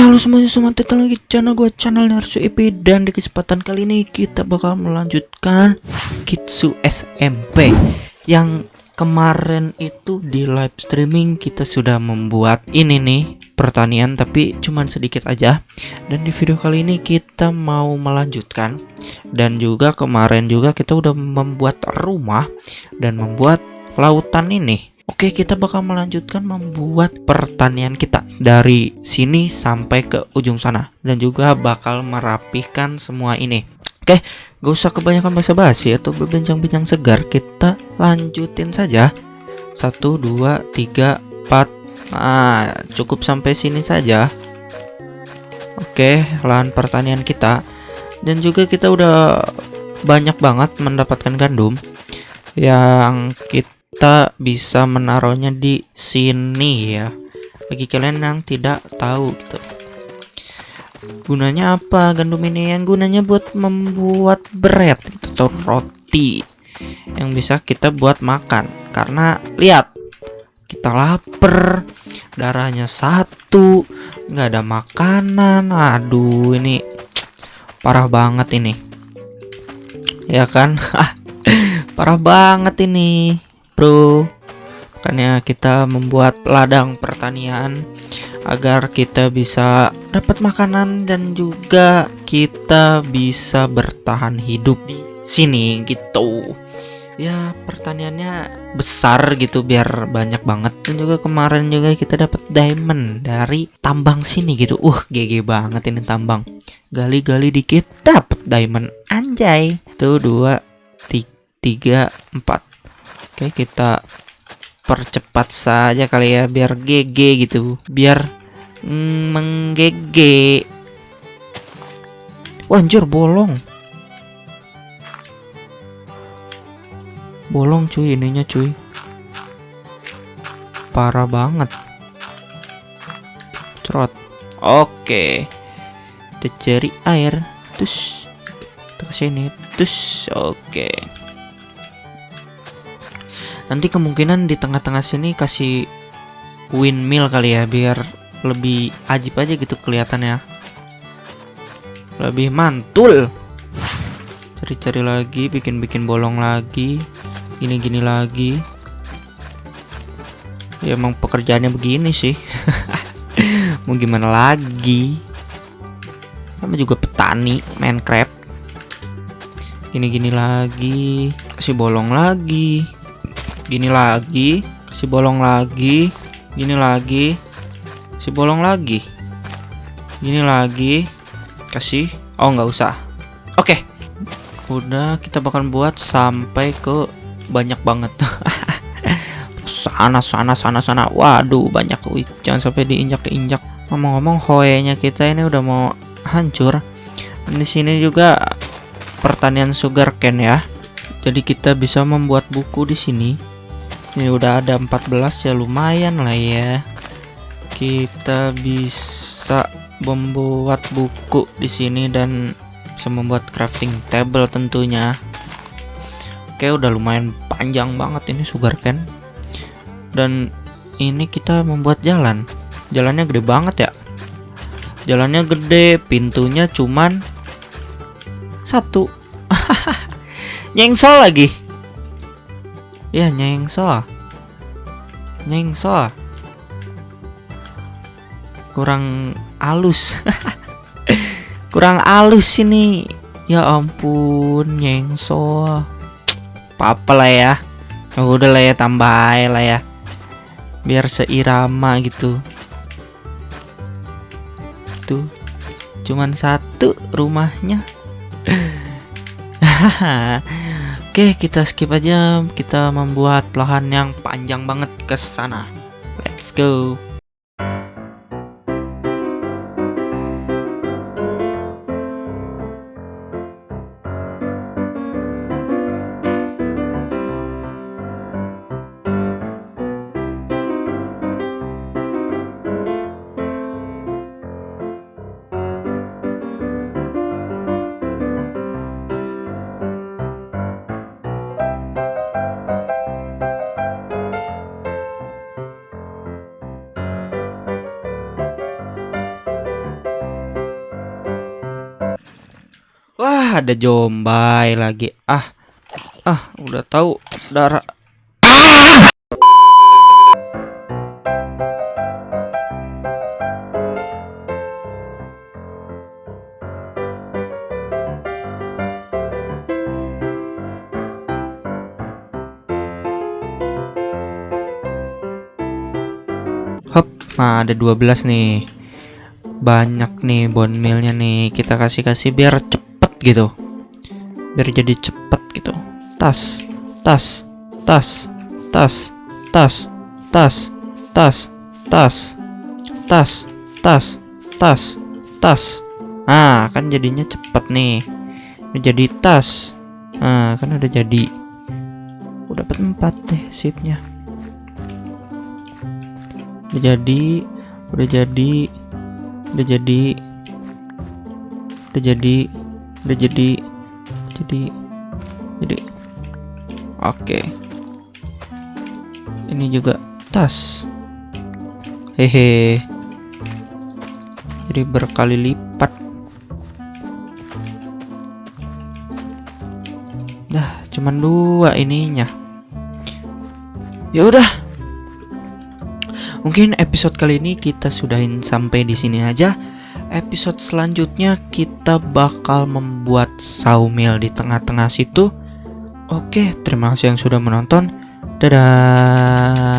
Halo semuanya, selamat datang lagi channel gue, channel Narsu EP Dan di kesempatan kali ini kita bakal melanjutkan Kitsu SMP Yang kemarin itu di live streaming kita sudah membuat ini nih pertanian tapi cuman sedikit aja. Dan di video kali ini kita mau melanjutkan. Dan juga kemarin juga kita udah membuat rumah dan membuat lautan ini. Oke, kita bakal melanjutkan membuat pertanian kita dari sini sampai ke ujung sana dan juga bakal merapihkan semua ini. Oke, gak usah kebanyakan basa-basi atau berbincang-bincang segar, kita lanjutin saja. Satu, dua, tiga, empat. Nah, cukup sampai sini saja. Oke, lahan pertanian kita dan juga kita udah banyak banget mendapatkan gandum yang kita bisa menaruhnya di sini ya bagi kalian yang tidak tahu gitu. Gunanya apa? Gandum ini yang gunanya buat membuat bread gitu, atau roti yang bisa kita buat makan. Karena lihat kita lapar darahnya satu nggak ada makanan. Aduh ini parah banget ini. Ya kan? Parah banget ini bro makanya kita membuat ladang pertanian agar kita bisa dapat makanan dan juga kita bisa bertahan hidup di sini gitu. Ya pertaniannya besar gitu biar banyak banget. Dan juga kemarin juga kita dapat diamond dari tambang sini gitu. Uh GG banget ini tambang. Gali-gali dikit dapat diamond. Anjay. Tuh dua tiga empat. Oke kita percepat saja kali ya biar GG gitu biar mm, menggege. Wanjur bolong. Bolong cuy ininya cuy. Parah banget. Cerot oke. Kita air. Terus kita ke sini terus oke Nanti kemungkinan di tengah-tengah sini kasih windmill kali ya biar lebih ajib aja gitu kelihatannya. Lebih mantul. Cari-cari lagi, bikin-bikin bolong lagi. Gini-gini lagi. Ya emang pekerjaannya begini sih. Mau gimana lagi? Sama juga petani Minecraft. Gini-gini lagi, kasih bolong lagi gini lagi kasih bolong lagi. Gini lagi kasih bolong lagi. Gini lagi kasih. Oh nggak usah. Oke. Okay. udah kita bakal buat sampai ke banyak banget. Sana sana sana sana. Waduh banyak. Wih jangan sampai diinjak diinjak ngomong-ngomong hoenya kita ini udah mau hancur. Di sini juga pertanian sugar cane ya. Jadi kita bisa membuat buku di sini ini udah ada 14 ya lumayan lah ya. Kita bisa membuat buku di sini dan bisa membuat crafting table tentunya. Oke udah lumayan panjang banget ini sugar can dan ini kita membuat jalan. Jalannya gede banget ya. Jalannya gede pintunya cuman satu. Nyengsel lagi Ya nyengso Nyengso Kurang halus Kurang halus ini. Ya ampun Nyengso Apa-apa lah ya. Oh, Udah lah ya tambah lah ya. Biar seirama gitu. Tuh Cuman satu rumahnya. Hahaha Oke, kita skip aja. Kita membuat lahan yang panjang banget ke sana. Let's go. Wah, ada Jombay lagi. Ah. Ah, udah tahu darah Hop, nah ada 12 nih. Banyak nih bone mealnya nih. Kita kasih-kasih biar cepet gitu. Biar jadi cepet gitu. Tas, tas, tas, tas, tas, tas, tas, tas, tas, tas, tas, tas. Ah, kan jadinya cepet nih. Udah jadi tas. Ah, kan udah jadi. Udah dapat 4 deh seatnya udah jadi udah jadi udah jadi udah jadi udah jadi jadi jadi oke. Ini juga tas. Hehe. Jadi berkali lipat. Dah cuman dua ininya. Ya udah. Mungkin episode kali ini kita sudahin sampai di sini aja. Episode selanjutnya kita bakal membuat sawmill di tengah-tengah situ. Oke, terima kasih yang sudah menonton. Dadah.